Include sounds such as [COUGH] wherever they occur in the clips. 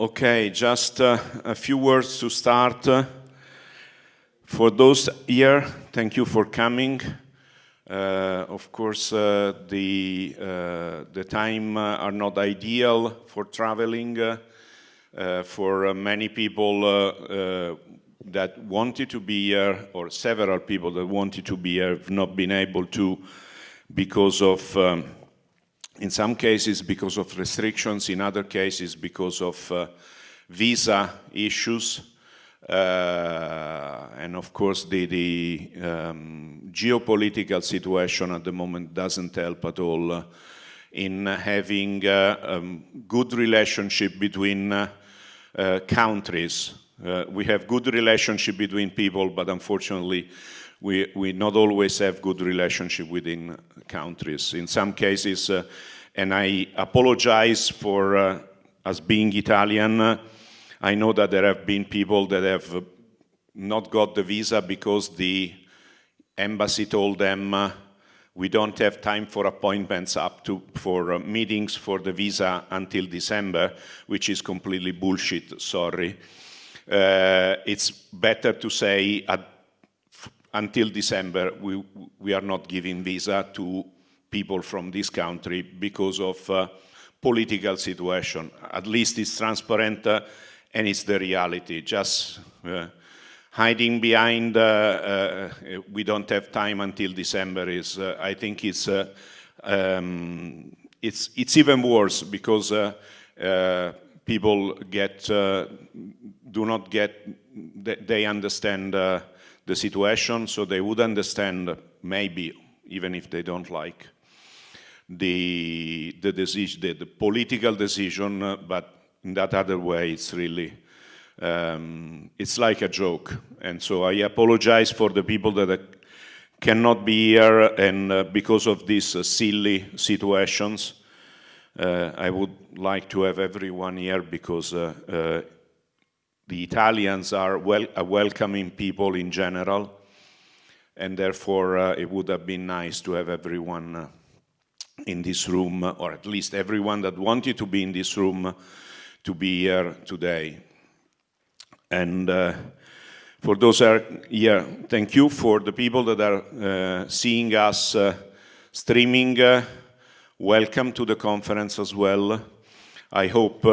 Okay, just uh, a few words to start. for those here, thank you for coming. Uh, of course, uh, the, uh, the time uh, are not ideal for traveling. Uh, for many people that wanted to be here, or several people that wanted to be here, have not been able to because of um, in some cases because of restrictions, in other cases because of uh, visa issues. Uh, and of course the, the um, geopolitical situation at the moment doesn't help at all uh, in having uh, um, good relationship between uh, countries. we have good relationship between people, but unfortunately we, we not always have good relationship within countries. In some cases, uh, and I apologize for, uh, as being Italian, uh, I know that there have been people that have not got the visa because the embassy told them uh, we don't have time for appointments up to for uh, meetings for the visa until December, which is completely bullshit, sorry. Uh, it's better to say at until December, we, we are not giving visa to people from this country because of uh, political situation. At least it's transparent uh, and it's the reality. Just uh, hiding behind uh, uh, we don't have time until December is, uh, I think it's, um, it's, it's even worse because people get, do not get, they understand the situation, so they would understand, maybe, even if they don't like, the, the, decision, the, the political decision, uh, but in that other way, it's really, um, it's like a joke. And so I apologize for the people that uh, cannot be here and uh, because of these uh, silly situations. Uh, I would like to have everyone here because uh, the Italians are well, a welcoming people in general, and therefore uh, it would have been nice to have everyone uh, in this room, or at least everyone that wanted to be in this room to be here today. And uh, for those are here, thank you for the people that are uh, seeing us uh, streaming. Uh, welcome to the conference as well. I hope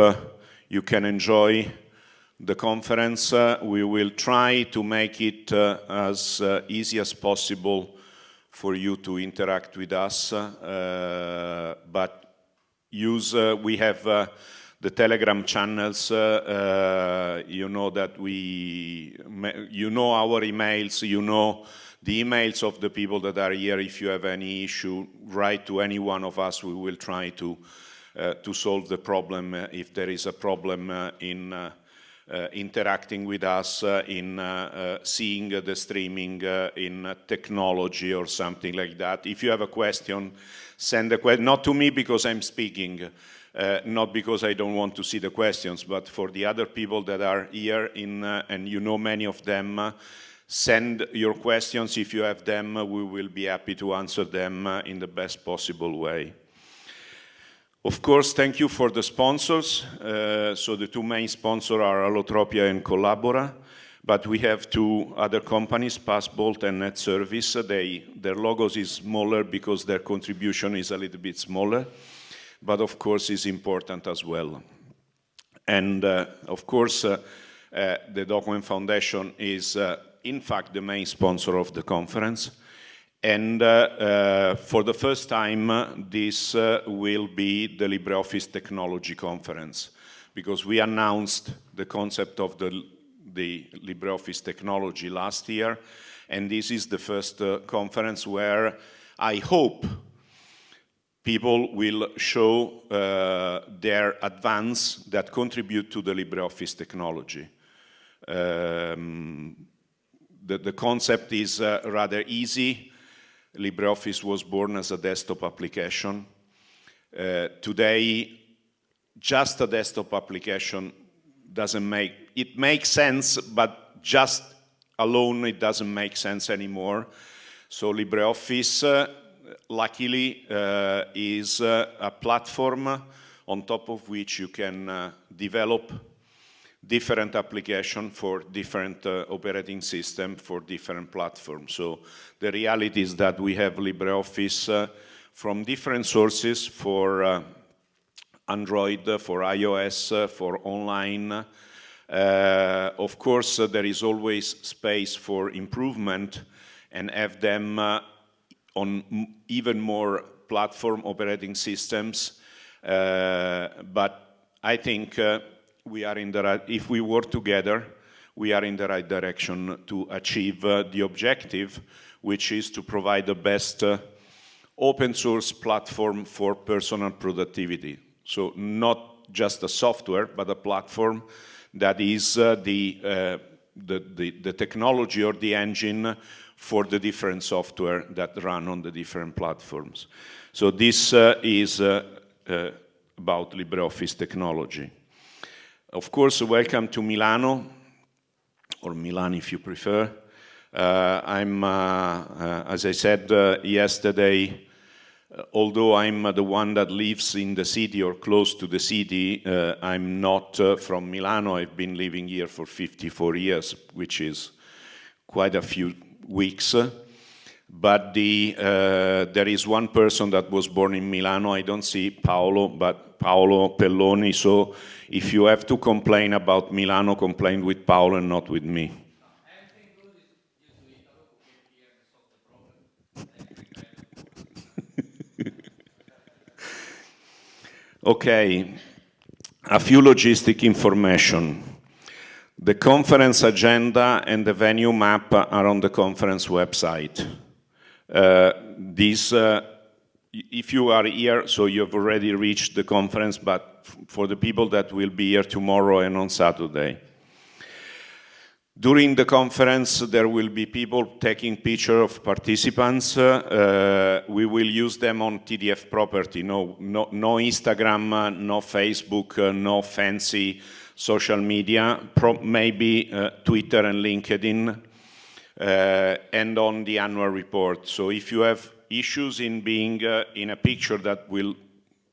you can enjoy the conference. Uh, we will try to make it uh, as uh, easy as possible for you to interact with us, uh, but use, uh, we have uh, the Telegram channels, you know that we, you know our emails, you know the emails of the people that are here. If you have any issue, write to any one of us. We will try to, to solve the problem if there is a problem in uh, interacting with us uh, in uh, seeing the streaming in technology or something like that. If you have a question, send a question, not to me because I'm speaking, uh, not because I don't want to see the questions, but for the other people that are here in, uh, and you know many of them, uh, send your questions. If you have them, we will be happy to answer them in the best possible way. Of course, thank you for the sponsors. Uh, so the two main sponsors are Allotropia and Collabora, but we have two other companies, Passbolt and NetService. They, their logos is smaller because their contribution is a little bit smaller, but of course is important as well. And uh, of course, uh, uh the Document Foundation is uh, in fact the main sponsor of the conference. And uh, uh, for the first time, this uh, will be the LibreOffice Technology Conference, because we announced the concept of the, the LibreOffice technology last year, and this is the first uh, conference where I hope people will show uh, their advance that contribute to the LibreOffice technology. Um, the, the, concept is uh, rather easy. LibreOffice was born as a desktop application. Uh, today, just a desktop application doesn't make, it makes sense, but just alone it doesn't make sense anymore. So LibreOffice, uh, luckily, uh, is uh, a platform on top of which you can uh, develop different application for different uh, operating system for different platforms. So the reality is that we have LibreOffice uh, from different sources for uh, Android, for iOS, for online. Uh, of course, uh, there is always space for improvement and have them uh, on even more platform operating systems. but I think we are in the right, if we work together, we are in the right direction to achieve uh, the objective, which is to provide the best uh, open source platform for personal productivity. So not just a software, but a platform that is uh, the, uh, the, the, the, technology or the engine for the different software that run on the different platforms. So this uh, is uh, about LibreOffice technology. Of course, welcome to Milano, or Milan if you prefer. Uh, I'm, uh, uh, as I said uh, yesterday, uh, although I'm the one that lives in the city or close to the city, uh, I'm not from Milano. I've been living here for 54 years, which is quite a few weeks. But the, uh, there is one person that was born in Milano. I don't see Paolo, but Paolo Pelloni. So if you have to complain about Milano, complain with Paolo and not with me. [LAUGHS] okay, a few logistic information. The conference agenda and the venue map are on the conference website. Uh, uh, if you are here, so you've already reached the conference, but for the people that will be here tomorrow and on Saturday. During the conference, there will be people taking picture of participants. Uh, we will use them on TDF property. No, no, no Instagram, no Facebook, uh, no fancy social media, Pro maybe uh, Twitter and LinkedIn, uh, and on the annual report. So if you have issues in being uh, in a picture that will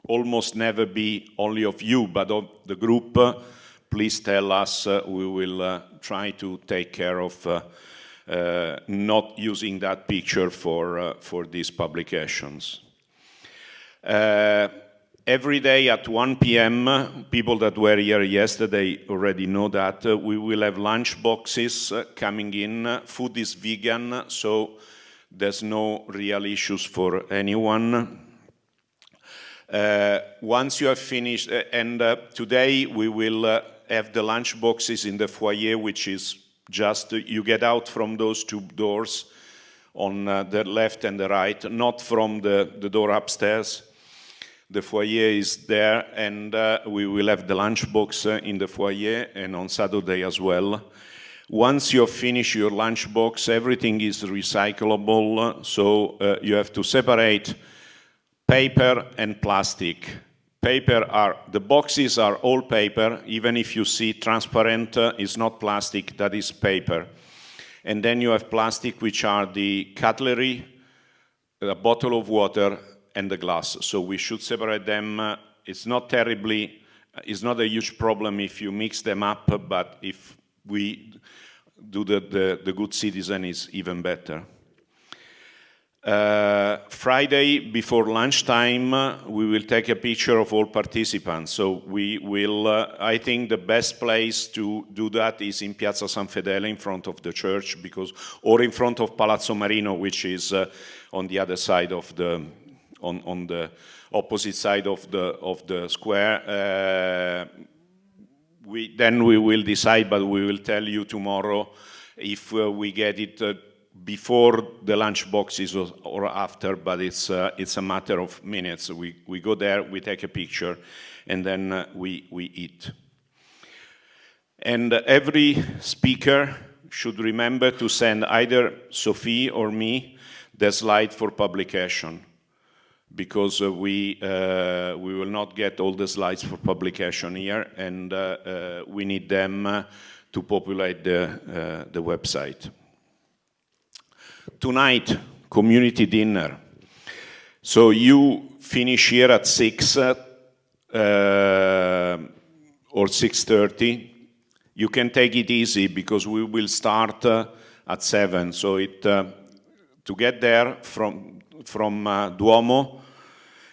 almost never be only of you, but of the group, uh, please tell us. Uh, we will uh, try to take care of uh, uh, not using that picture for, for these publications. Every day at 1 p.m., people that were here yesterday already know that we will have lunch boxes coming in. Food is vegan, so there's no real issues for anyone. Uh, once you have finished, uh, and uh, today we will uh, have the lunch boxes in the foyer, which is just, uh, you get out from those two doors on uh, the left and the right, not from the, the door upstairs. The foyer is there, and we will have the lunch box in the foyer and on Saturday as well. Once you finish your lunchbox, everything is recyclable, so uh, you have to separate paper and plastic. Paper are, the boxes are all paper, even if you see transparent uh, not plastic, that is paper. And then you have plastic, which are the cutlery, a bottle of water, and the glass. So we should separate them. It's not terribly, it's not a huge problem if you mix them up, but if we do the, the, the good citizen is even better. Uh, Friday before lunchtime, uh, we will take a picture of all participants. So we will, uh, I think the best place to do that is in Piazza San Fedele in front of the church because, or in front of Palazzo Marino, which is uh, on the other side of the, on, on the opposite side of the, of the square. Uh, we, then we will decide, but we will tell you tomorrow if uh, we get it uh, before the lunch boxes or, after, but it's, uh, it's a matter of minutes. We, we go there, we take a picture, and then uh, we, we eat. And every speaker should remember to send either Sophie or me the slide for publication because uh, we, uh, we will not get all the slides for publication here and uh, uh we need them uh, to populate the, uh, the website. Tonight, community dinner. So you finish here at 6 or 6.30 you can take it easy because we will start uh, at 7. So it, uh, to get there from, from uh, Duomo,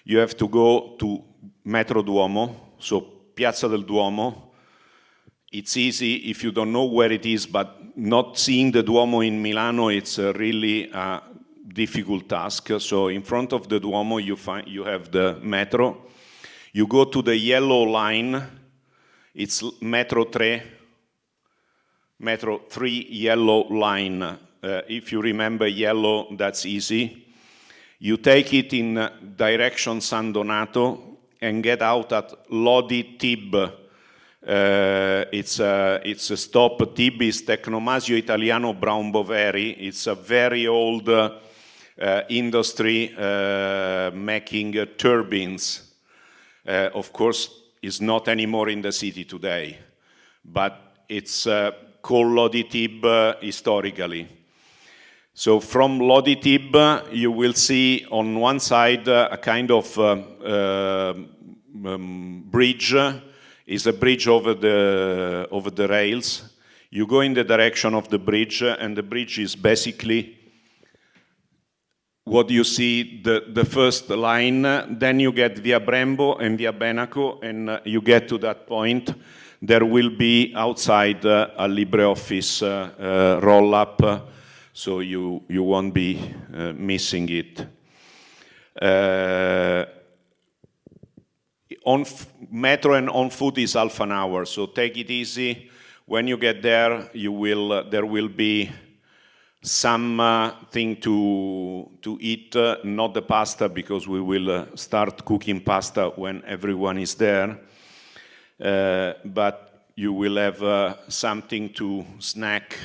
you have to go to Metro Duomo, so Piazza del Duomo. It's easy if you don't know where it is, but not seeing the Duomo in Milano, it's a really a difficult task. So in front of the Duomo, you, find, you have the metro. You go to the yellow line, it's Metro 3, Metro 3 yellow line. Uh, if you remember yellow, that's easy. You take it in direction San Donato and get out at Lodi Tib. Uh, it's, a, it's a stop. Tib is Tecnomasio Italiano Brown Boveri. It's a very old uh, industry uh, making turbines. Uh, of course, is not anymore in the city today, but it's uh, called Lodi Tib uh, historically. So from Lodi Tib, you will see on one side uh, a kind of uh, uh, um, bridge. Is a bridge over the over the rails. You go in the direction of the bridge, and the bridge is basically what you see the, the first line, then you get via Brembo and via Benaco, and uh, you get to that point there will be outside uh, a LibreOffice uh, uh roll-up, so you, you won't be uh, missing it. Uh, on metro and on foot is half an hour, so take it easy. When you get there, you will, there will be something to, to eat, not the pasta, because we will start cooking pasta when everyone is there. Uh, but you will have uh, something to snack.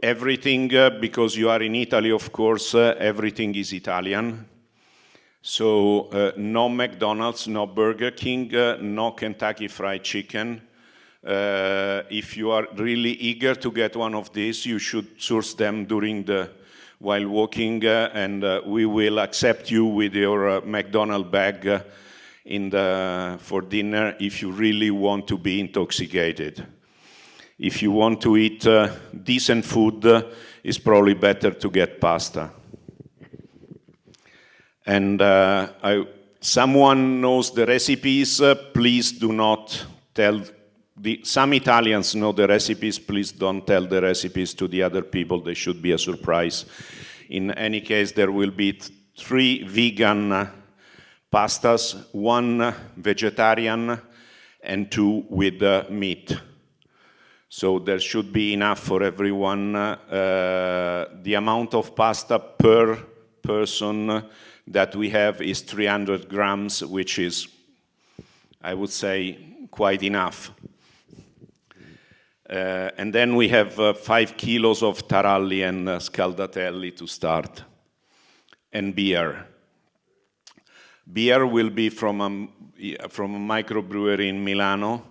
Uh, everything, because you are in Italy, of course, everything is Italian. So uh, no McDonald's, no Burger King, uh, no Kentucky Fried Chicken. Uh, if you are really eager to get one of these, you should source them during the while walking, and we will accept you with your McDonald bag in the, for dinner if you really want to be intoxicated. If you want to eat uh, decent food, uh, it's probably better to get pasta. And uh, I, someone knows the recipes, uh, please do not tell, the, some Italians know the recipes, please don't tell the recipes to the other people, they should be a surprise. In any case, there will be three vegan uh, pastas, one vegetarian and two with uh, meat. So there should be enough for everyone. Uh, the amount of pasta per person that we have is 300 grams, which is, I would say, quite enough. Uh, and then we have uh, five kilos of taralli and uh, scaldatelli to start, and beer. Beer will be from a, from a microbrewery in Milano,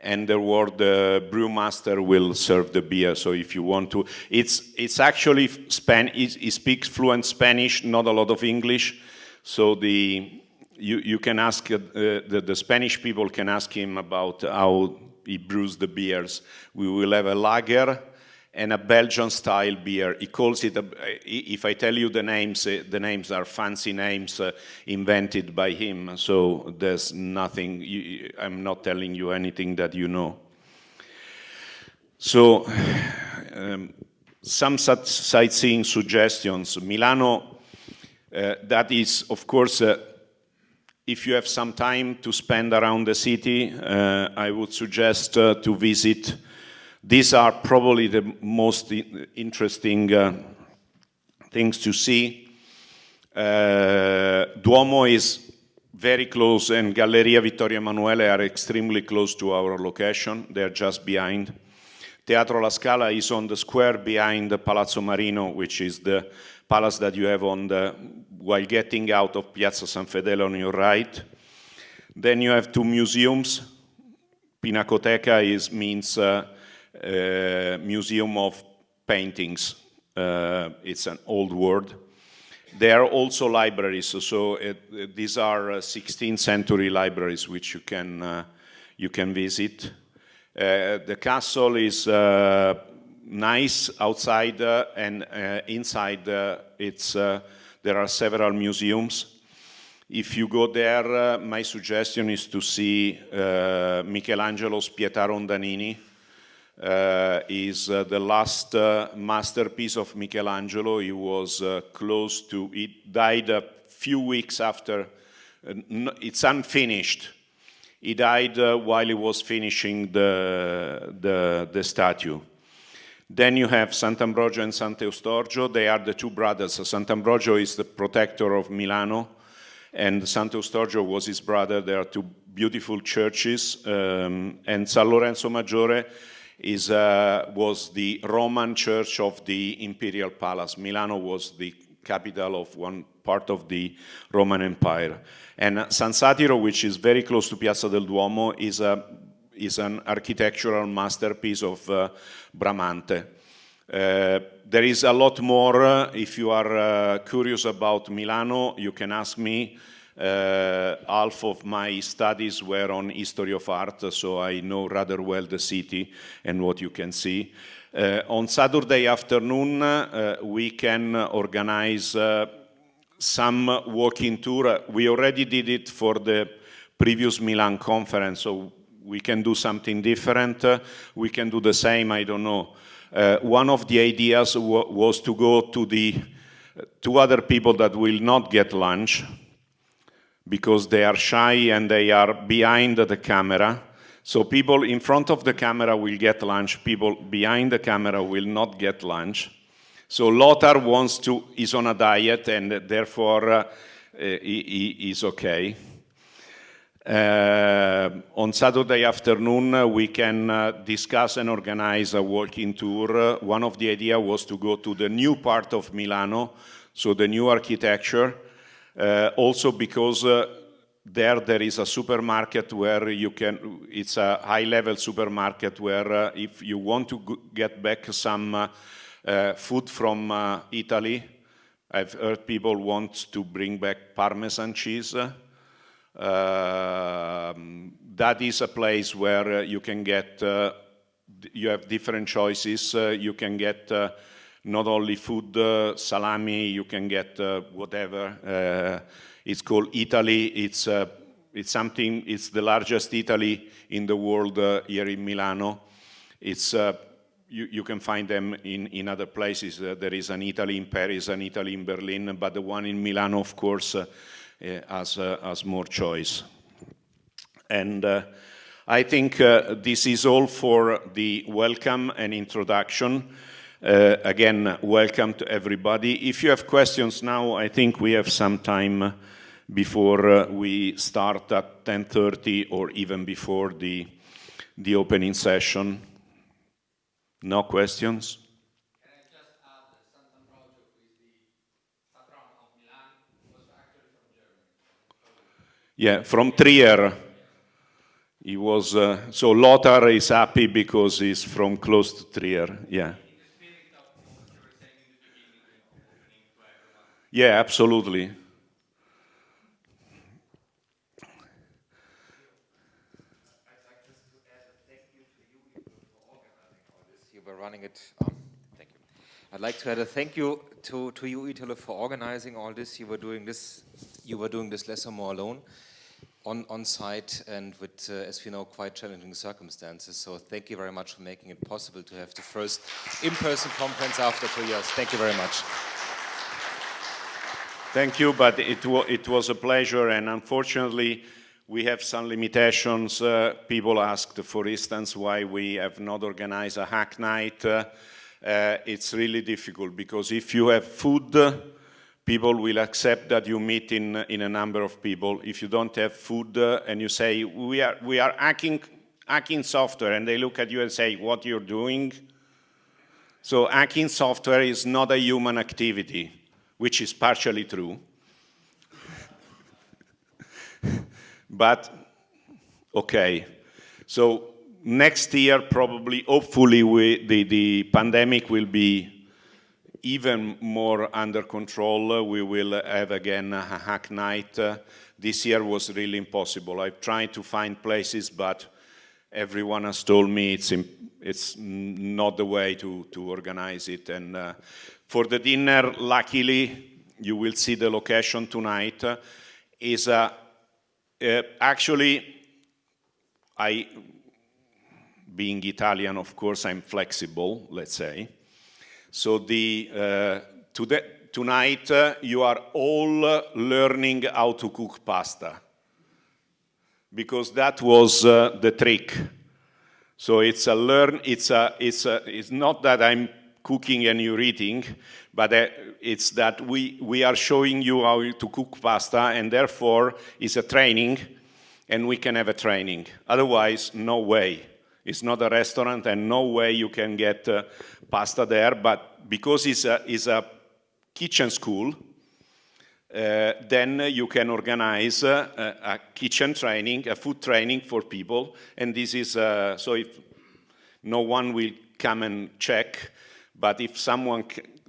and the word the brewmaster will serve the beer. So if you want to, it's it's actually Span. He speaks fluent Spanish, not a lot of English. So the you you can ask uh, the the Spanish people can ask him about how he brews the beers. We will have a lager and a Belgian style beer. He calls it, a, if I tell you the names, uh, the names are fancy names uh, invented by him, so there's nothing, I'm not telling you anything that you know. So, um, some sightseeing suggestions. Milano, uh, that is, of course, uh, if you have some time to spend around the city, uh, I would suggest to visit these are probably the most interesting uh, things to see. Uh, Duomo is very close and Galleria Vittorio Emanuele are extremely close to our location. They're just behind. Teatro La Scala is on the square behind the Palazzo Marino, which is the palace that you have on the, while getting out of Piazza San Fedele on your right. Then you have two museums. Pinacoteca is, means uh, museum of Paintings. Uh, it's an old word. There are also libraries, so, it, these are 16th uh, century libraries which you can, you can visit. Uh, the castle is uh, nice outside uh, and inside it's, there are several museums. If you go there, my suggestion is to see Michelangelo's Pietà Rondanini, uh, is uh, the last uh, masterpiece of Michelangelo. He was close to, he died a few weeks after, it's unfinished. He died while he was finishing the, the, the statue. Then you have Sant'Ambrogio and Sant'Eustorgio. They are the two brothers. Sant'Ambrogio is the protector of Milano, and Sant'Eustorgio was his brother. There are two beautiful churches. Um, and San Lorenzo Maggiore is, uh, was the Roman church of the imperial palace. Milano was the capital of one part of the Roman Empire. And San Satiro, which is very close to Piazza del Duomo, is, a, is an architectural masterpiece of uh, Bramante. Uh, there is a lot more. If you are uh, curious about Milano, you can ask me. Uh, half of my studies were on history of art, so I know rather well the city and what you can see. Uh, on Saturday afternoon, uh, we can organize uh, some walking tour. We already did it for the previous Milan conference, so we can do something different. we can do the same, I don't know. Uh, one of the ideas was to go to the two other people that will not get lunch, because they are shy and they are behind the camera. So people in front of the camera will get lunch, people behind the camera will not get lunch. So Lothar wants to, is on a diet and therefore uh, he, he is okay. Uh, on Saturday afternoon, uh, we can uh, discuss and organize a walking tour. one of the ideas was to go to the new part of Milano, so the new architecture, uh, Uh, also because uh, there there is a supermarket where you can, it's a high-level supermarket where uh, if you want to get back some uh, uh, food from Italy, I've heard people want to bring back Parmesan cheese. Um, that is a place where you can get, you have different choices. you can get not only food, uh, salami, you can get uh, whatever. Uh, it's called Eataly. It's, uh, it's something, it's the largest Eataly in the world uh, here in Milano. It's, uh, you, you, can find them in, in other places. there is an Eataly in Paris, an Eataly in Berlin, but the one in Milano, of course, has, has more choice. And I think this is all for the welcome and introduction. Uh, again, welcome to everybody. If you have questions now, I think we have some time before uh, we start at 10.30 or even before the, the opening session. No questions? Yeah, from Trier. He was, uh, so Lothar is happy because he's from close to Trier, yeah. Yeah, absolutely. Running it. Oh, thank you. I'd like to add a thank you to, to you, Italo, for organizing all this. You were doing this. You were doing this less or more alone, on on site, and with, uh, as we know, quite challenging circumstances. So thank you very much for making it possible to have the first in-person conference after two years. Thank you very much. Thank you, but it, it was a pleasure, and unfortunately, we have some limitations. Uh, people asked, for instance, why we have not organized a hack night. Uh, uh, it's really difficult because if you have food, people will accept that you meet in, in a number of people. If you don't have food uh, and you say, we are, we are hacking, hacking software, and they look at you and say, what you're doing? So hacking software is not a human activity which is partially true. but, okay, so next year probably, hopefully, we, the, the pandemic will be even more under control. We will have again a hack night. this year was really impossible. I've tried to find places, but everyone has told me it's, it's not the way to, to organize it. And uh, for the dinner, luckily, you will see the location tonight, uh, is uh, uh, actually, I, being Italian, of course, I'm flexible, let's say. So the, uh, today, tonight, uh, you are all learning how to cook pasta because that was uh, the trick. So it's a learn, it's, a, it's, a, it's not that I'm cooking and you're eating, but uh, it's that we, we are showing you how to cook pasta and therefore it's a training and we can have a training. Otherwise, no way. It's not a restaurant and no way you can get uh, pasta there, but because it's a, it's a kitchen school, uh, then you can organize uh, a kitchen training, a food training for people, and this is, uh, so if no one will come and check, but if someone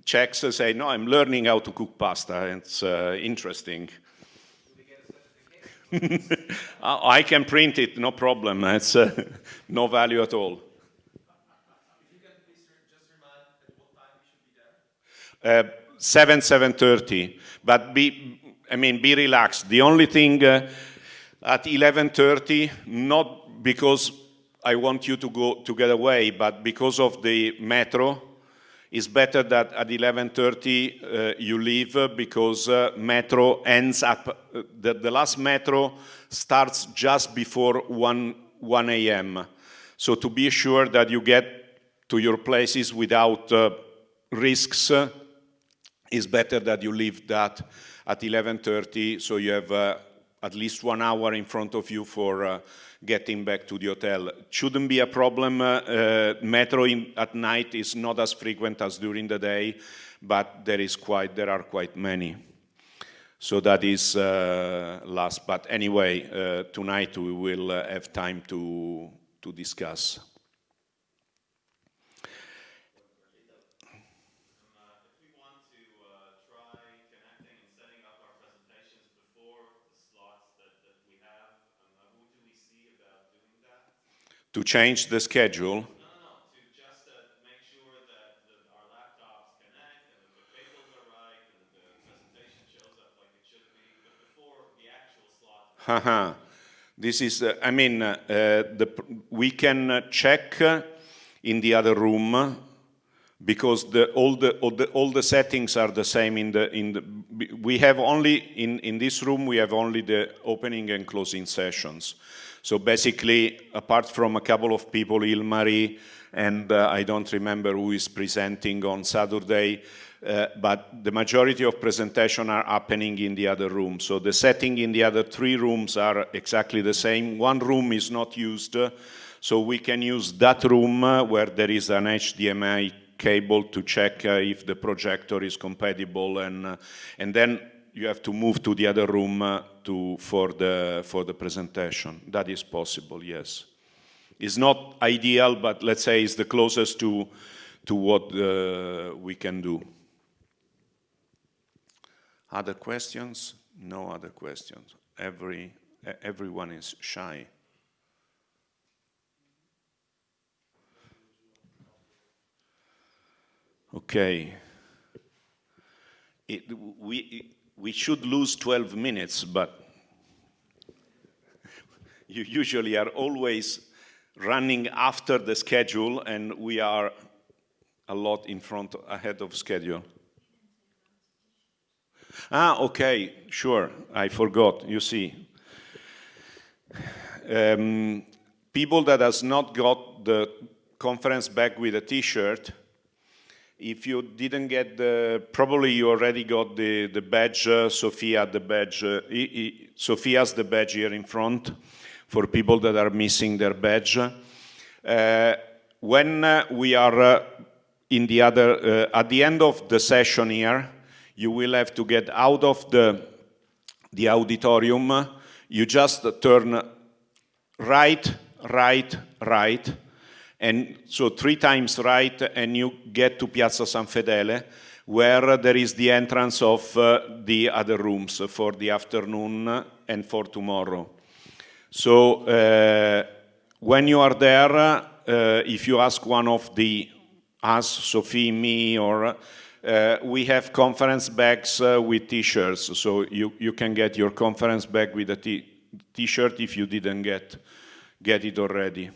checks and say, no, I'm learning how to cook pasta, it's uh, interesting. [LAUGHS] I can print it, no problem, it's uh, [LAUGHS] no value at all. Uh, 7, 7.30. But be, I mean, be relaxed. The only thing uh, at 11.30, not because I want you to go to get away, but because of the metro, it's better that at 11.30 uh, you leave uh, because uh, metro ends up, uh, the, the, last metro starts just before 1, 1 a.m. So to be sure that you get to your places without uh, risks, uh, it's better that you leave that at 11.30 so you have at least one hour in front of you for uh, getting back to the hotel. Shouldn't be a problem. Uh, uh, metro in, at night is not as frequent as during the day, but there is quite there are quite many. So that is uh, last. But anyway, uh, tonight we will have time to to discuss. To change the schedule? No, no, no. Just uh, make sure the, our laptops connect and that the cables are right and that the presentation shows up like it should be, but before the actual slot. Haha. [LAUGHS] this is, uh, I mean, uh, the, we can uh, check uh, in the other room because the, all, the, all, the, all the settings are the same in the, in the, we have only, in, in this room, we have only the opening and closing sessions. So basically, apart from a couple of people, Ilmari, and uh, I don't remember who is presenting on Saturday, uh, but the majority of presentation are happening in the other room. So the setting in the other three rooms are exactly the same. One room is not used, uh, so we can use that room uh, where there is an HDMI cable to check uh, if the projector is compatible, and, and then you have to move to the other room uh, to, for, the, for the presentation. That is possible, yes. It's not ideal, but let's say it's the closest to, to what uh, we can do. Other questions? No other questions. Every, everyone is shy. Okay. It, we, we should lose 12 minutes, but [LAUGHS] you usually are always running after the schedule and we are a lot in front ahead of schedule. Ah, okay, sure, I forgot, you see. Um, people that has not got the conference bag with a t-shirt, if you didn't get the, probably you already got the, the badge, uh, Sophia, the badge, uh, Sophia's the badge here in front for people that are missing their badge. Uh, when uh, we are uh, in the other, uh, at the end of the session here, you will have to get out of the, the auditorium. You just turn right, right, right, and so three times right and you get to Piazza San Fedele where there is the entrance of uh, the other rooms for the afternoon and for tomorrow. So uh, when you are there, uh, if you ask one of the us, Sophie, me, or uh, we have conference bags uh, with t-shirts, so you, you can get your conference bag with a t-shirt if you didn't get, get it already.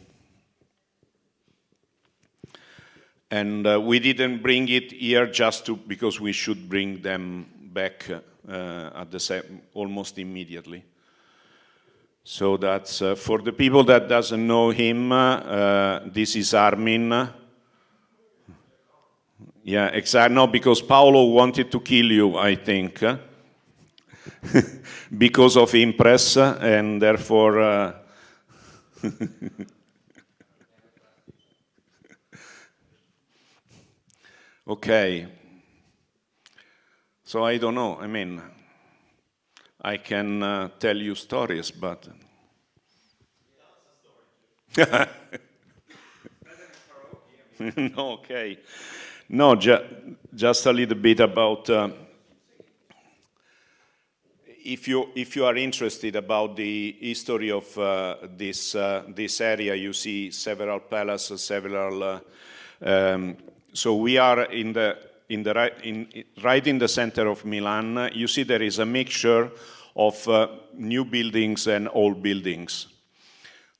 And uh, we didn't bring it here just to, because we should bring them back uh, at the same, almost immediately. So that's, uh, for the people that doesn't know him, uh, this is Armin. Yeah, exactly. No, because Paolo wanted to kill you, I think, [LAUGHS] because of Impress, and therefore. Uh, [LAUGHS] okay. So I don't know. I mean, I can uh, tell you stories, but. [LAUGHS] okay. No, ju just a little bit about. Uh, if you if you are interested about the history of uh, this uh, this area, you see several palaces, several. Uh, um, so we are in the in the right in right in the center of Milan. You see there is a mixture of uh, new buildings and old buildings.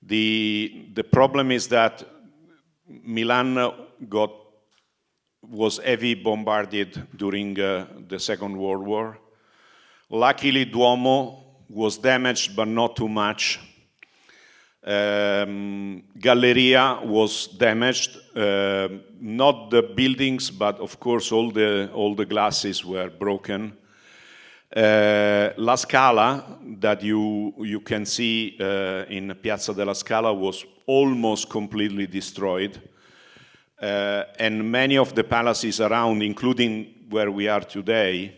The the problem is that Milan got was heavy bombarded during uh, the Second World War. Luckily, Duomo was damaged, but not too much. Um, Galleria was damaged, uh, not the buildings, but of course all the, all the glasses were broken. Uh, La Scala, that you, you can see uh, in Piazza della Scala, was almost completely destroyed. Uh, and many of the palaces around, including where we are today,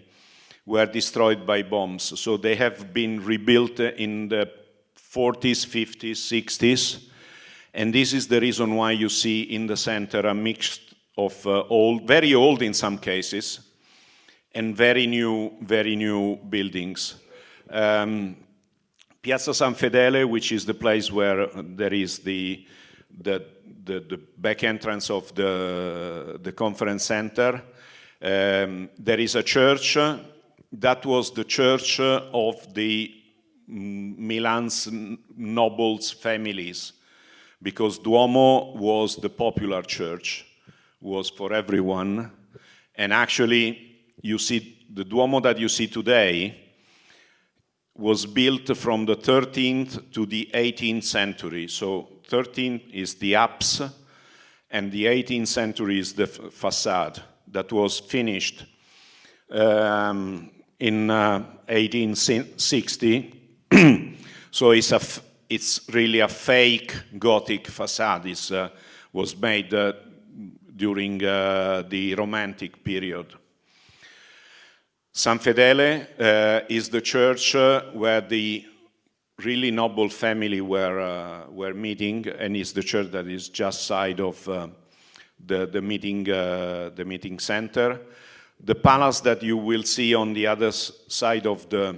were destroyed by bombs. So they have been rebuilt in the 40s, 50s, 60s. And this is the reason why you see in the center a mix of uh, old, very old in some cases, and very new, very new buildings. Um, Piazza San Fedele, which is the place where there is the, the the, the back entrance of the, the conference center. Um, there is a church. That was the church of the Milan's nobles families because Duomo was the popular church, was for everyone. And actually, you see, the Duomo that you see today was built from the 13th to the 18th century. So 13 is the apse, and the 18th century is the facade that was finished um, in uh, 1860. [CLEARS THROAT] so it's, a it's really a fake Gothic facade. It uh, was made uh, during uh, the Romantic period. San Fedele uh, is the church uh, where the really noble family were, uh, were meeting, and it's the church that is just side of the, the, meeting, the meeting center. The palace that you will see on the other side of the,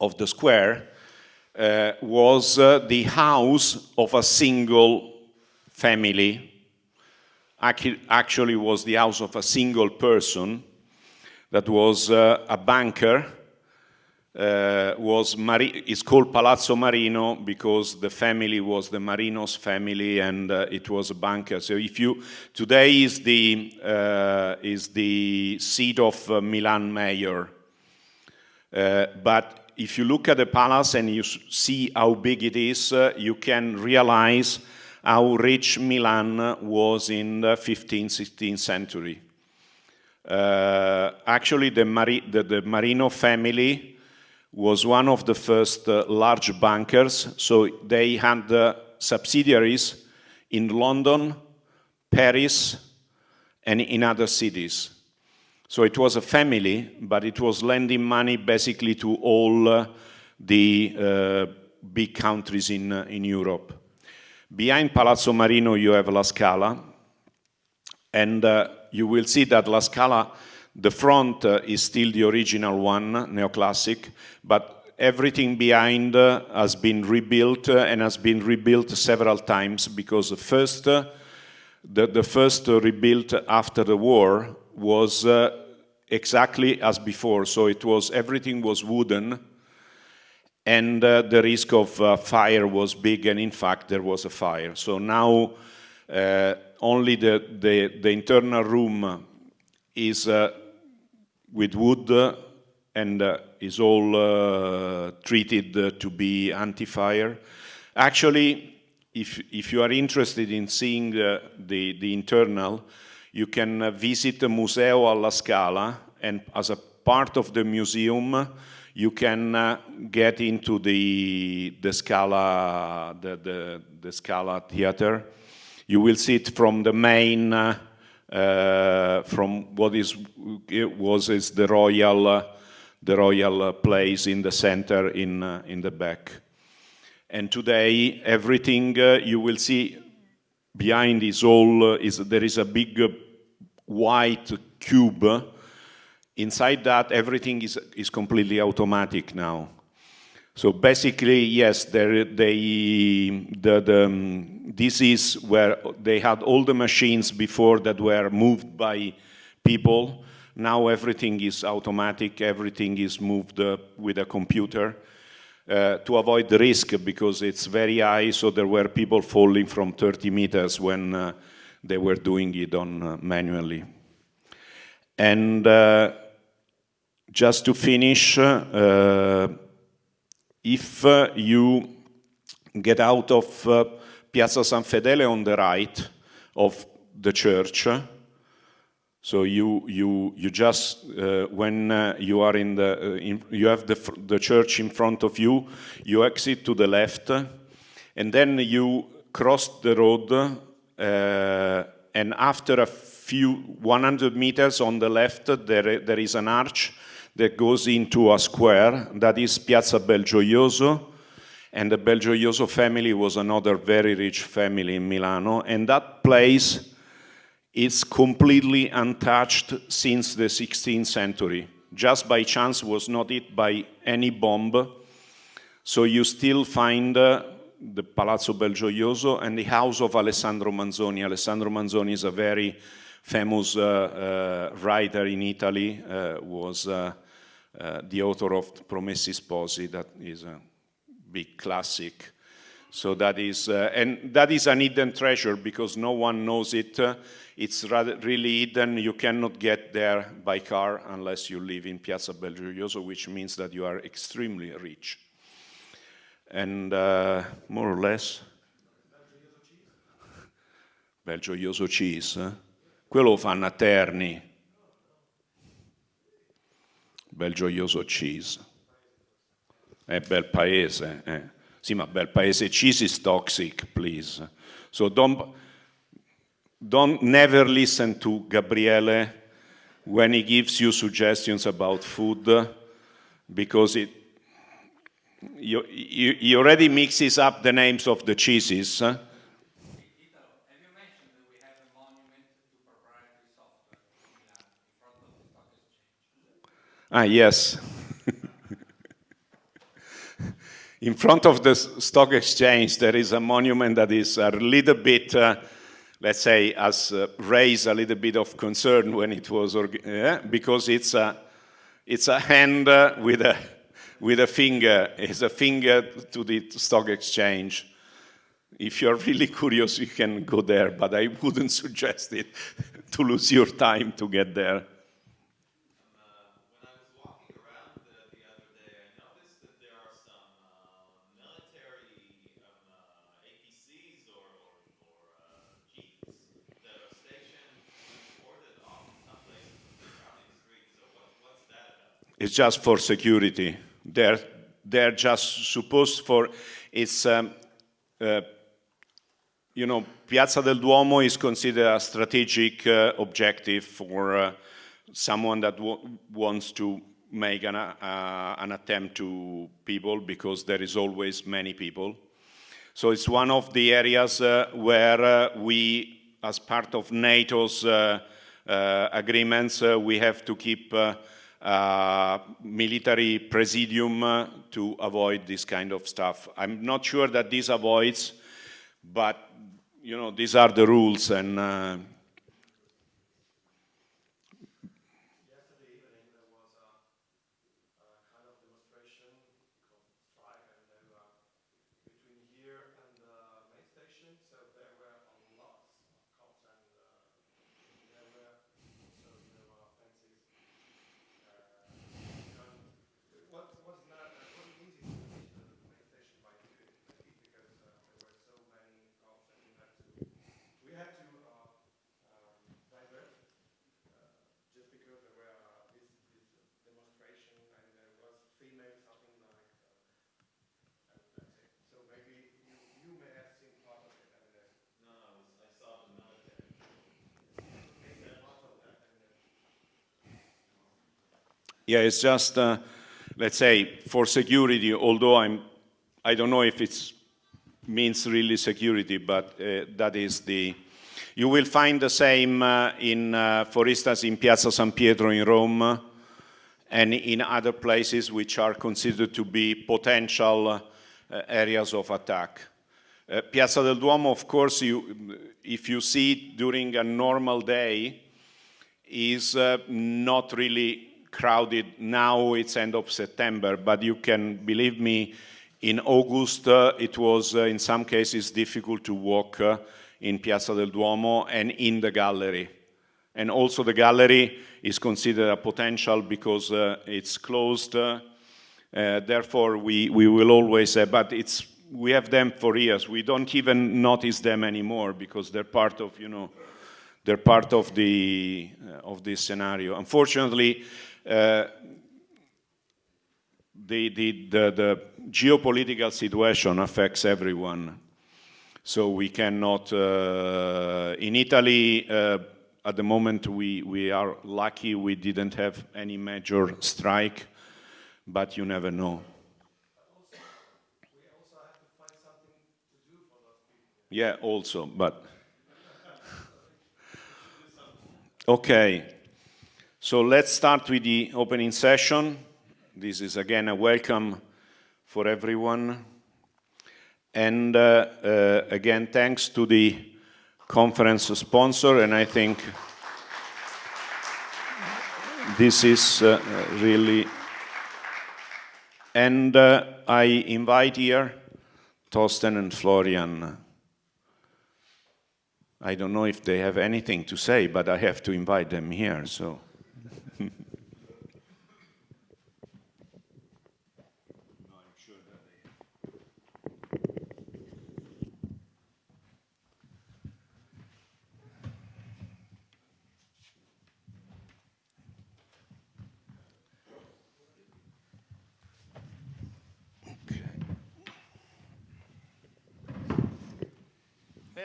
of the square uh, was uh, the house of a single family. Actually was the house of a single person that was uh, a banker uh, was Mari it's called Palazzo Marino because the family was the Marinos family and uh, it was a banker. So if you today is the uh, is the seat of Milan mayor, but if you look at the palace and you see how big it is, uh, you can realize how rich Milan was in the 15th, 16th century. actually, the, Mari the, the Marino family was one of the first uh, large bankers. So they had uh, subsidiaries in London, Paris, and in other cities. So it was a family, but it was lending money basically to all uh, the uh, big countries in, uh, in Europe. Behind Palazzo Marino, you have La Scala, and uh, you will see that La Scala the front uh, is still the original one, neoclassic, but everything behind uh, has been rebuilt and has been rebuilt several times because the first, the, the first rebuilt after the war was exactly as before. So it was, everything was wooden and uh, the risk of uh, fire was big, and in fact there was a fire. So now uh, only the, the, the, internal room is uh, with wood and uh, is all uh, treated to be anti-fire. Actually, if, if you are interested in seeing the, the internal, you can visit the Museo alla Scala, and as a part of the museum, you can uh, get into the, the Scala, the, the, the, Scala theater. You will see it from the main, uh, uh, from what is, was is the royal, uh, the royal place in the center in, uh, in the back. And today, everything uh, you will see behind is all, is, there is a big white cube Inside that, everything is, is completely automatic now. So basically, yes, they, the, the, um, this is where they had all the machines before that were moved by people. Now everything is automatic, everything is moved uh, with a computer uh, to avoid the risk because it's very high, so there were people falling from 30 meters when uh, they were doing it on uh, manually. And uh, just to finish, uh, if you get out of Piazza San Fedele on the right of the church, so you you you just uh, when uh, you are in the uh, in, you have the the church in front of you, you exit to the left, and then you cross the road, and after a few 100 meters on the left, there there is an arch that goes into a square that is Piazza Belgioioso. And the Belgioioso family was another very rich family in Milano. And that place is completely untouched since the 16th century. Just by chance was not hit by any bomb. So you still find uh, the Palazzo Belgioioso and the house of Alessandro Manzoni. Alessandro Manzoni is a very famous uh, uh, writer in Italy, uh, was uh, uh, the author of Promessi Sposi, that is a big classic. So that is, and that is an hidden treasure because no one knows it. It's rather, really hidden. You cannot get there by car unless you live in Piazza Belgioioso, which means that you are extremely rich. And uh, more or less, Belgioioso cheese. Eh? Quello fanno a Terni. bel gioioso cheese. È bel paese. Eh. Sì, ma bel paese cheese is toxic, please. So don't, don't never listen to Gabriele when he gives you suggestions about food because it, you, you, he already mixes up the names of the cheeses. Ah, yes. [LAUGHS] In front of the stock exchange, there is a monument that is a little bit, uh, let's say, has uh, raised a little bit of concern when it was, yeah, because it's a, it's a hand uh, with, a, with a finger. It's a finger to the stock exchange. If you're really curious, you can go there, but I wouldn't [LAUGHS] suggest it to lose your time to get there. It's just for security. They're, they're just supposed for, it's, um, uh, you know, Piazza del Duomo is considered a strategic uh, objective for uh, someone that wants to make an, uh, an attempt to people because there is always many people. So it's one of the areas uh, where uh, we, as part of NATO's agreements, we have to keep uh, military presidium uh, to avoid this kind of stuff. I'm not sure that this avoids, but you know these are the rules, and uh, Yesterday evening, there was a, a kind of demonstration called strike, and they were between here and the main station. So there were lots of cops, and uh, there were so there were fences. Uh, and it was, was not it wasn't easy to reach the main station by feet by feet because uh, there were so many cops, and we had to we had to uh, um, divert just because there were uh, this, this demonstration and there was female something like uh, and that's it. So maybe you, you may have seen part of it and then No, I was, I saw the military. maybe part of that and then Yeah, it's just, uh, let's say, for security, although I'm, I don't know if it means really security, but uh, that is the, you will find the same uh, in, uh, for instance, in Piazza San Pietro in Rome uh, and in other places which are considered to be potential uh, areas of attack. Piazza del Duomo, of course, you, if you see it during a normal day, is not really crowded. Now it's end of september but you can believe me in august uh, it was uh, in some cases difficult to walk uh, in piazza del duomo and in the gallery. And also the gallery is considered a potential because uh, it's closed uh, uh, therefore we, we will always but it's we have them for years. We don't even notice them anymore because they're part of you know they're part of the uh, of this scenario. Unfortunately, the, the, the, the geopolitical situation affects everyone. So we cannot, uh, in Italy, uh, at the moment we, we are lucky we didn't have any major strike, but you never know. Yeah, also, but. [LAUGHS] Okay, so let's start with the opening session. This is again a welcome for everyone. And uh, uh, again, thanks to the conference sponsor, and I think this is uh, really. And uh, I invite here Torsten and Florian. I don't know if they have anything to say, but I have to invite them here, so.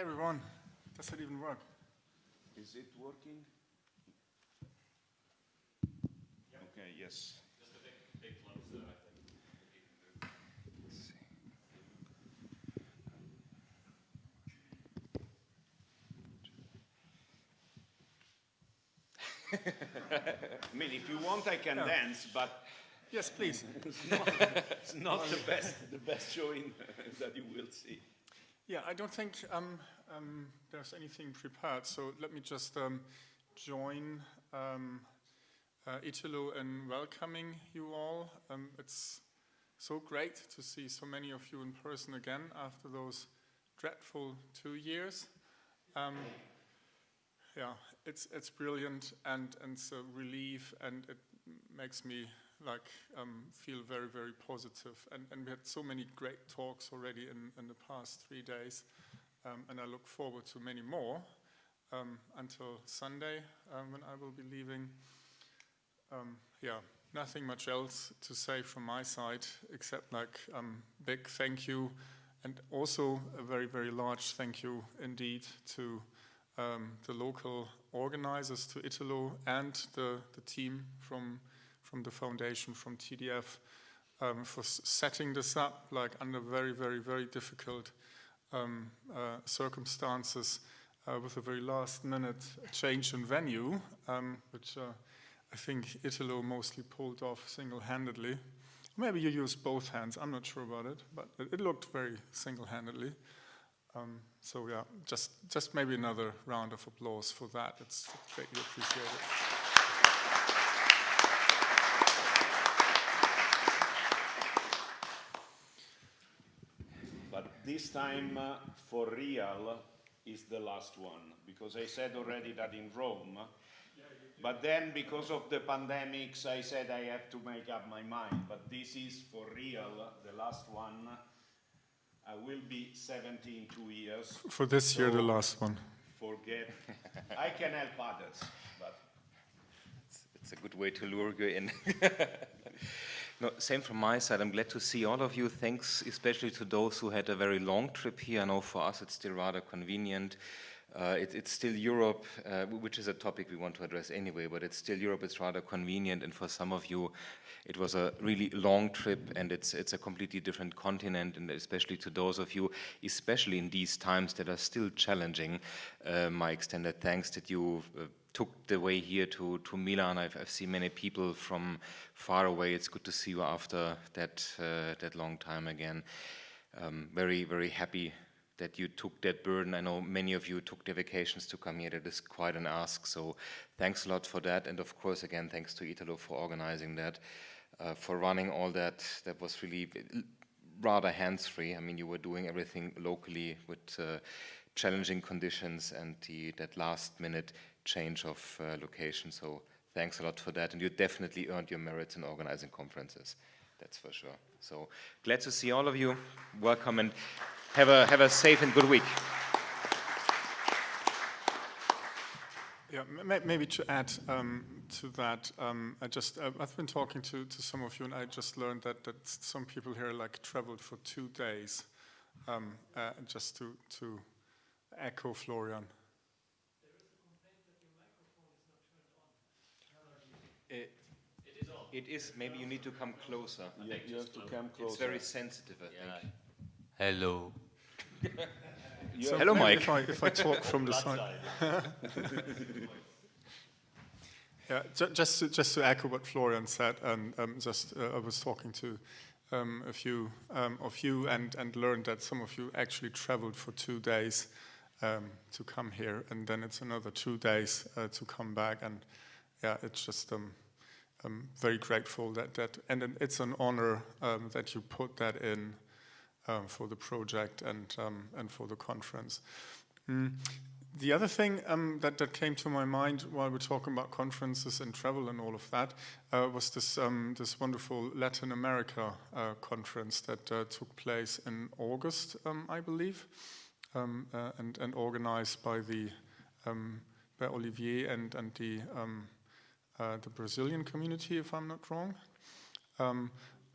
Everyone, does it even work? Is it working? Okay, yes. [LAUGHS] I mean, if you want, I can dance, but Yes, please. [LAUGHS] it's not the best, the best showing [LAUGHS] that you will see. Yeah, I don't think um, um, there's anything prepared, so let me just um, join um, uh, Italo in welcoming you all. Um, it's so great to see so many of you in person again after those dreadful two years. Um, yeah, it's it's brilliant and and it's a relief and it makes me like um, feel very very positive and and we had so many great talks already in in the past three days um, and I look forward to many more um, until Sunday um, when I will be leaving. Um, yeah, nothing much else to say from my side except like um, big thank you and also a very very large thank you indeed to the local organizers, to Italo and the, the team from from the foundation, from TDF, um, for setting this up like under very very very difficult um, uh, circumstances uh, with a very last minute change in venue, um, which uh, I think Italo mostly pulled off single-handedly. Maybe you used both hands, I'm not sure about it, but it, it looked very single-handedly. Um, so yeah, just, just maybe another round of applause for that. It's greatly appreciated. But this time, uh, for real, is the last one, because I said already that in Rome, but then because of the pandemics, I said I have to make up my mind, but this is for real, the last one. I will be 70 in two years. For this year, the last one. Forget, I can help others, but It's a good way to lure you in. [LAUGHS] no, same from my side. I'm glad to see all of you. Thanks especially to those who had a very long trip here. I know for us it's still rather convenient. Uh, it, it's still Europe, uh, which is a topic we want to address anyway, but it's still Europe, it's rather convenient, and for some of you, it was a really long trip, and it's, it's a completely different continent, and especially to those of you, especially in these times that are still challenging, uh, my extended thanks that you uh, took the way here to, to Milan. I've, I've seen many people from far away. It's good to see you after that, uh, that long time again. Um, very, very happy that you took that burden. I know many of you took their vacations to come here. That is quite an ask. So thanks a lot for that. And of course, again, thanks to Italo for organizing that, uh, for running all that. That was really rather hands-free. I mean, you were doing everything locally with uh, challenging conditions and the, that last-minute change of uh, location. So thanks a lot for that. And you definitely earned your merits in organizing conferences. That's for sure. So glad to see all of you. Welcome and have a, have a safe and good week. Yeah, maybe to add um, to that, um, I just uh, I've been talking to, to some of you, and I just learned that that some people here like traveled for two days, um, uh, just to to echo Florian. It, it is. Maybe you need to come closer. you, you have to come closer. It's very sensitive, I think. Hello. [LAUGHS] So Hello, Mike. If I, if I talk from the side. [LAUGHS] Yeah, ju- just to, just to echo what Florian said, and um, just uh, I was talking to um, a few um, of you and, and learned that some of you actually traveled for two days um, to come here, and then it's another two days uh, to come back, and yeah, it's just um, I'm very grateful that that, and it's an honor um, that you put that in um, for the project and um, and for the conference. Mm. The other thing um, that, that came to my mind while we're talking about conferences and travel and all of that uh, was this um, this wonderful Latin America uh, conference that uh, took place in August, um, I believe, um, uh, and, and organized by the um, by Olivier and and the um, uh, the Brazilian community, if I'm not wrong,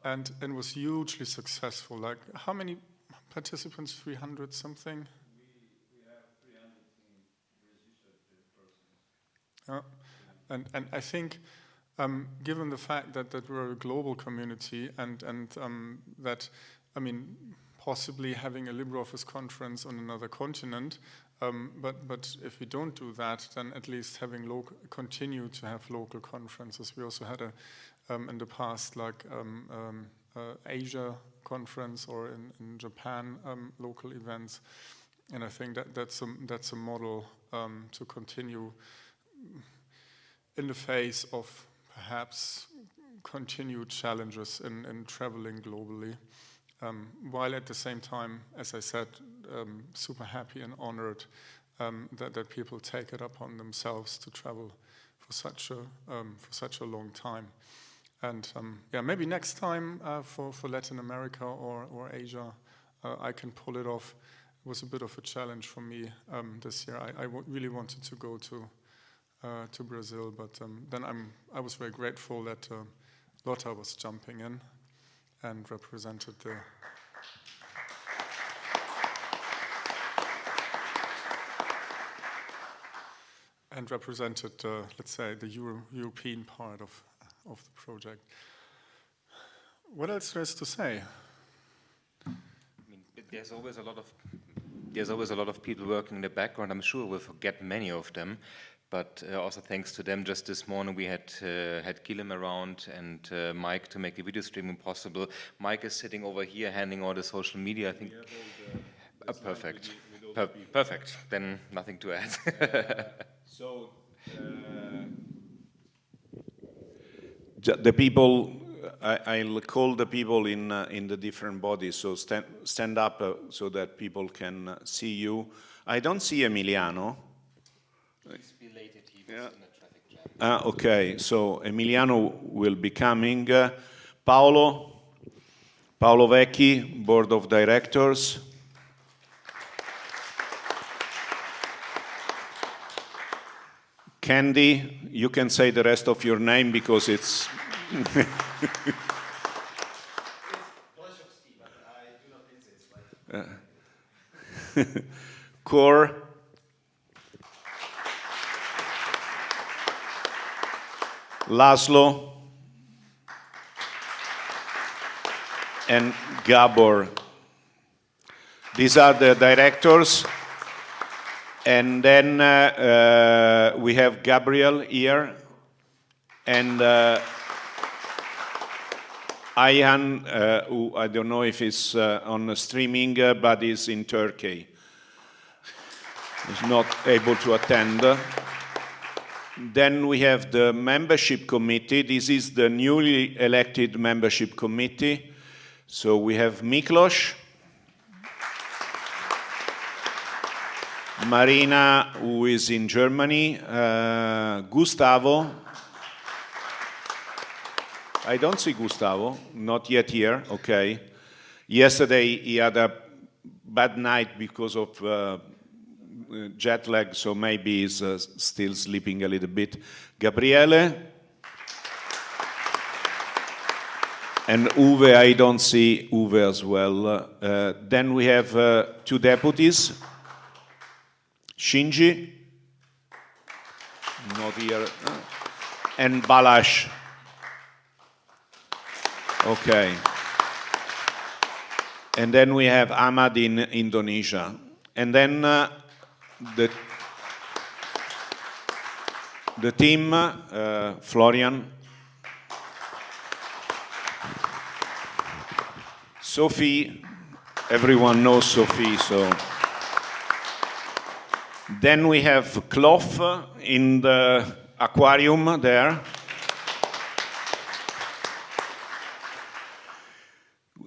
and and was hugely successful. Like how many participants? Three hundred something. Yeah. And, and I think, um, given the fact that, that we're a global community and, and um, that, I mean, possibly having a LibreOffice conference on another continent, um, but, but if we don't do that, then at least having local, continue to have local conferences. We also had a, um, in the past, like um, um, uh, Asia conference or in, in Japan, um, local events. And I think that that's a, that's a model um, to continue in the face of perhaps continued challenges in, in traveling globally, um, while at the same time, as I said, um, super happy and honored um, that, that people take it upon themselves to travel for such a, for such a long time. And um, yeah, maybe next time uh, for, for Latin America or, or Asia, uh, I can pull it off. It was a bit of a challenge for me um, this year. I, really wanted to go to uh, to Brazil, but um, then I'm I was very grateful that uh, Lotta was jumping in and represented the. And represented, uh, let's say, the Euro- European part of of the project. What else there is to say? I mean, there's always a lot of there's always a lot of people working in the background. I'm sure we'll forget many of them, but but uh, also thanks to them. Just this morning we had uh, had Guilhem around and uh, Mike to make the video streaming possible. Mike is sitting over here handling all the social media. I think. Uh, perfect. Per perfect. Then nothing to add. [LAUGHS] So uh, ju- the people, I, I'll call the people in uh, in the different bodies. So stand stand up uh, so that people can uh, see you. I don't see Emiliano. He's belated. He Yeah. in a traffic jam. Ah, okay, so Emiliano will be coming. Uh, Paolo, Paolo Vecchi, Board of Directors. Candy, you can say the rest of your name because it's. [LAUGHS] Uh, [LAUGHS] Cor. Laszlo and Gabor. These are the directors. And then uh, uh, we have Gabriel here and uh, Ayhan, uh, who I don't know if he's uh, on streaming, uh, but is in Turkey. He's not able to attend. Then we have the membership committee. This is the newly elected membership committee. So we have Miklos, Marina, who is in Germany, uh, Gustavo. I don't see Gustavo, not yet here, okay. Yesterday he had a bad night because of uh, jet lag, so maybe he's uh, still sleeping a little bit. Gabriele. And Uwe, I don't see Uwe as well. Uh, then we have uh, two deputies. Shinji, not here, and Balázs. Okay. And then we have Ahmad in Indonesia. And then uh, the, the team, uh, Florian, Sophie, everyone knows Sophie, so. Then we have Cloph in the aquarium there.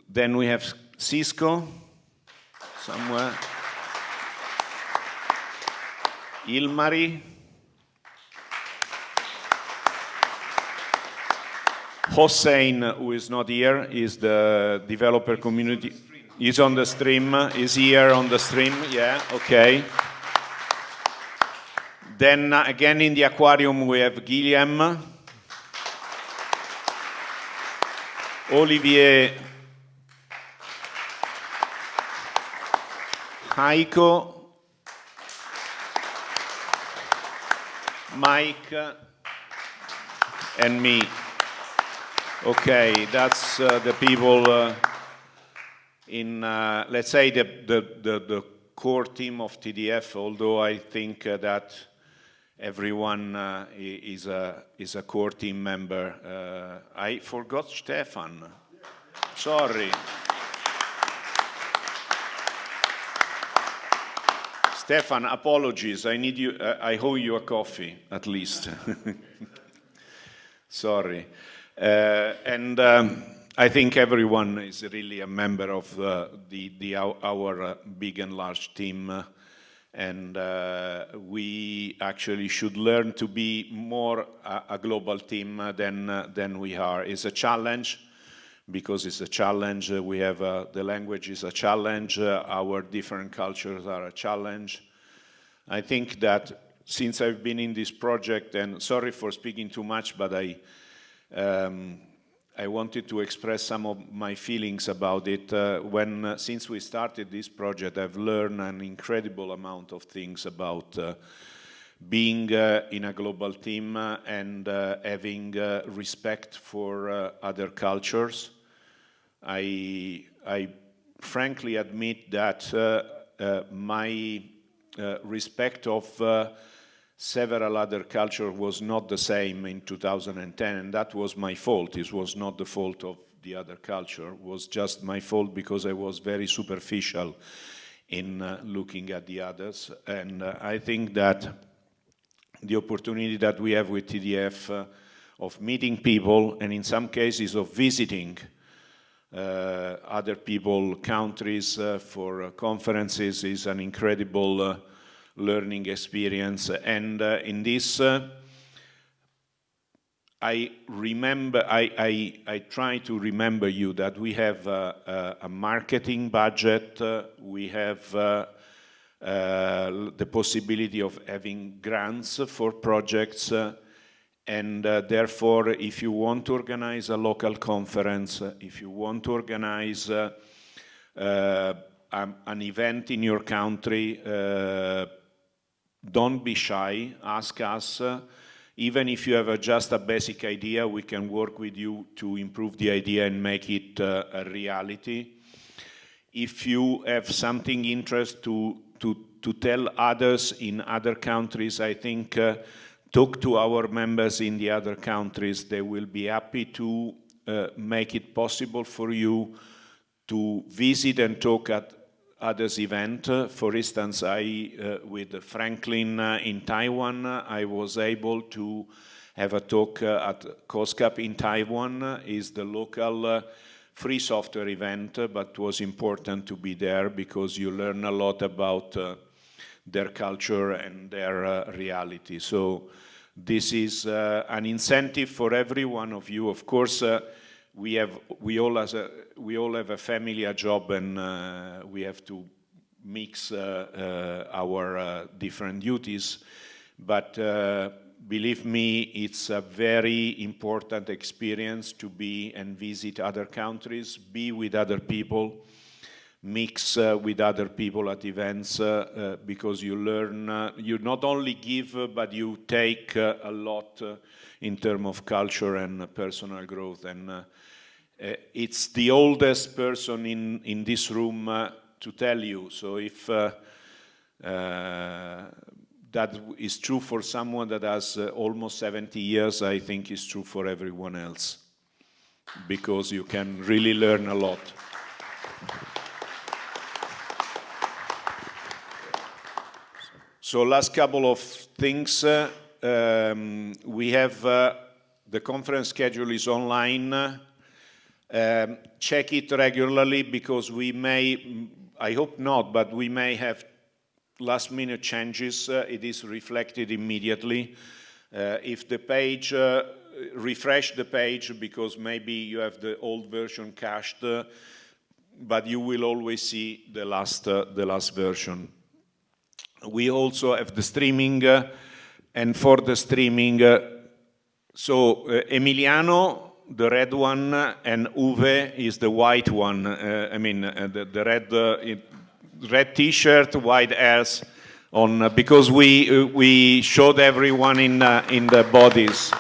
Then we have Xisco somewhere. Ilmari. Hossein, who is not here, is the developer community. He's on the stream. Is here on the stream? Yeah, okay. Then uh, again in the aquarium we have Guillaume, Olivier, Heiko, Mike, and me. Okay, that's uh, the people uh, in, uh, let's say, the, the, the, the core team of TDF, although I think uh, that everyone uh, is, a, is a core team member. Uh, I forgot Stefan. Sorry. Stefan, apologies. I need you. Uh, I owe you a coffee, at least. [LAUGHS] Sorry. Uh, and um, I think everyone is really a member of uh, the, the, our, our uh, big and large team. And uh, we actually should learn to be more a, a global team uh, than, uh, than we are. It's a challenge because it's a challenge. Uh, we have uh, the language is a challenge. Our different cultures are a challenge. I think that since I've been in this project, and sorry for speaking too much, but I, um, I wanted to express some of my feelings about it. Uh, when, uh, since we started this project, I've learned an incredible amount of things about uh, being uh, in a global team uh, and uh, having respect for other cultures. I, I frankly admit that my respect of several other culture was not the same in 2010, and that was my fault. It was not the fault of the other culture. It was just my fault because I was very superficial in uh, looking at the others. And uh, I think that the opportunity that we have with TDF uh, of meeting people and in some cases of visiting uh, other people, countries uh, for uh, conferences is an incredible learning experience. And in this, I remember, I, I, I, try to remember you that we have a, a, a marketing budget, uh, we have uh, uh, the possibility of having grants for projects, and uh, therefore, if you want to organize a local conference, uh, if you want to organize uh, uh an event in your country, uh, don't be shy, ask us. Uh, even if you have just a basic idea, we can work with you to improve the idea and make it a reality. If you have something interest to, to, to tell others in other countries, I think talk to our members in the other countries. They will be happy to uh, make it possible for you to visit and talk at others event. For instance, I, uh, with Franklin uh, in Taiwan, I was able to have a talk uh, at COSCUP in Taiwan. is the local free software event, but it was important to be there because you learn a lot about their culture and their uh, reality. So this is uh, an incentive for every one of you. Of course, uh, we have we all as a we all have a family, a job, and uh, we have to mix uh, uh, our different duties. But believe me, it's a very important experience to be and visit other countries, be with other people, mix uh, with other people at events uh, uh, because you learn, uh, you not only give, uh, but you take uh, a lot in terms of culture and personal growth. And it's the oldest person in, in this room to tell you. So if that is true for someone that has almost 70 years, I think it's true for everyone else because you can really learn a lot. So last couple of things. Uh, um, we have uh, the conference schedule is online. Um, check it regularly because we may, I hope not, but we may have last minute changes. Uh, it is reflected immediately. Uh, if the page, uh, refresh the page because maybe you have the old version cached, uh, but you will always see the last, the last version we also have the streaming uh, and for the streaming uh, so uh, Emiliano the red one and Uwe is the white one uh, I mean uh, the, the, red uh, red t-shirt white hairs on because we we showed everyone in in the bodies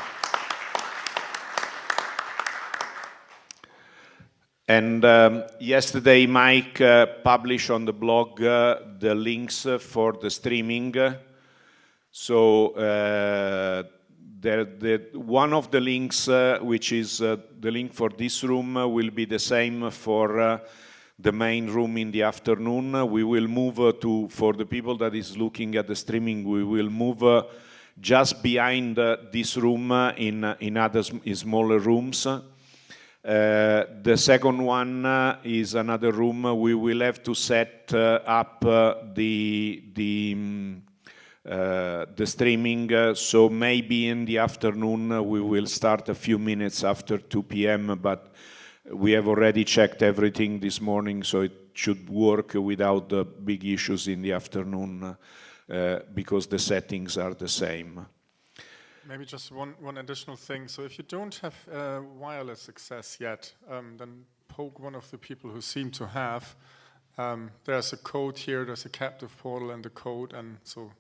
And um, yesterday, Mike uh, published on the blog uh, the links for the streaming. So there, the, one of the links, uh, which is uh, the link for this room, uh, will be the same for the main room in the afternoon. We will move to, for the people that is looking at the streaming, we will move just behind this room in, in other smaller rooms. Uh, the second one uh, is another room. We will have to set uh, up the the um, the streaming. so maybe in the afternoon we will start a few minutes after 2 p.m. But we have already checked everything this morning, so it should work without the big issues in the afternoon because the settings are the same. Maybe just one, one additional thing. So if you don't have uh, wireless access yet, um, then poke one of the people who seem to have. Um, there's a code here, there's a captive portal and the code, and so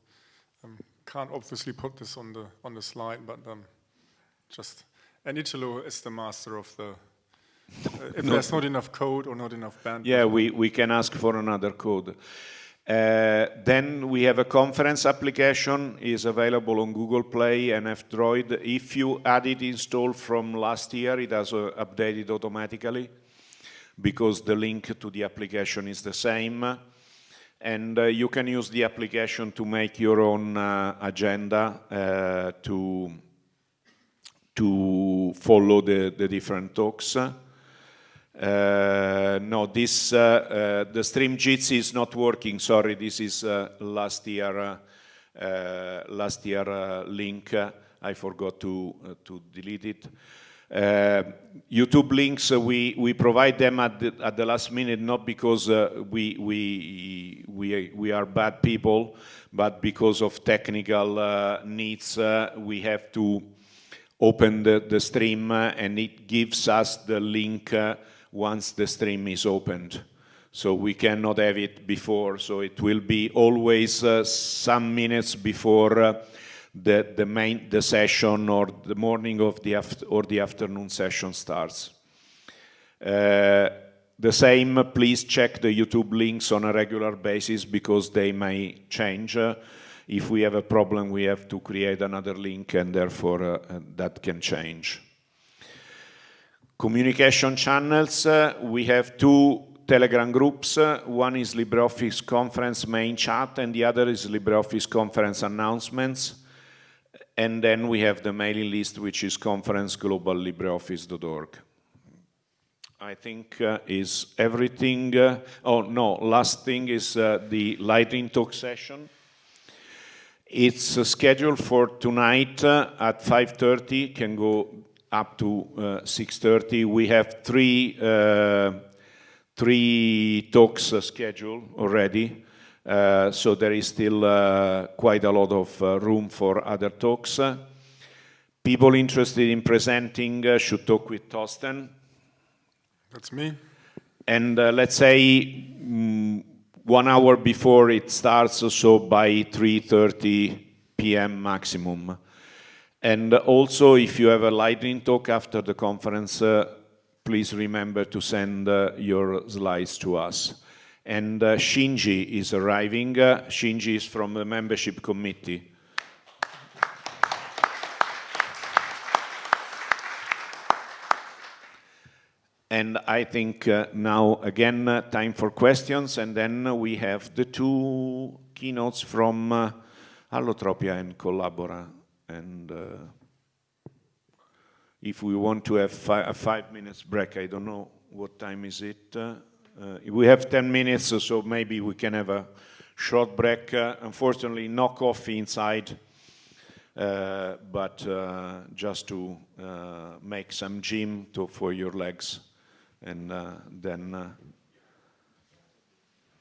um, can't obviously put this on the on the slide, but um, just and Italo is the master of the. Uh, if no. there's not enough code or not enough bandwidth. Yeah, we, we can ask for another code. Uh, then we have a conference application, is available on Google Play and F-Droid. If you had it installed from last year, it has uh, updated automatically because the link to the application is the same. And uh, you can use the application to make your own uh, agenda uh, to, to follow the, the different talks. Uh, no, this, uh, uh, the stream Jitsi is not working, sorry, this is last year, last year link. I forgot to, to delete it. Uh, YouTube links, uh, we, we provide them at the, at the last minute, not because uh, we, we, we, we are bad people, but because of technical needs, we have to open the, the stream and it gives us the link once the stream is opened. So we cannot have it before, so it will be always uh, some minutes before uh, the, the main the session or the morning of the or the afternoon session starts. Uh, the same, please check the YouTube links on a regular basis because they may change. Uh, if we have a problem, we have to create another link and therefore uh, that can change. Communication channels, uh, we have two Telegram groups. Uh, one is LibreOffice Conference main chat and the other is LibreOffice Conference announcements. And then we have the mailing list, which is conferencegloballibreoffice.org. I think uh, is everything. Uh, oh, no, last thing is uh, the lightning talk session. It's uh, scheduled for tonight at 5.30, can go up to uh, 6.30. We have three, uh, three talks uh, scheduled already. Uh, so there is still uh, quite a lot of uh, room for other talks. people interested in presenting should talk with Torsten. That's me. And let's say mm, one hour before it starts, so by 3.30 p.m. maximum. And also, if you have a lightning talk after the conference, uh, please remember to send uh, your slides to us. And uh, Shinji is arriving. Uh, Shinji is from the membership committee. And I think uh, now, again, uh, time for questions. And then we have the two keynotes from Allotropia and Collabora and uh, if we want to have fi a five minutes break, I don't know what time is it. Uh, we have 10 minutes, so maybe we can have a short break. Uh, unfortunately, no coffee inside, uh, but just to make some gym to, for your legs. And then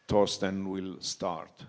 Torsten will start.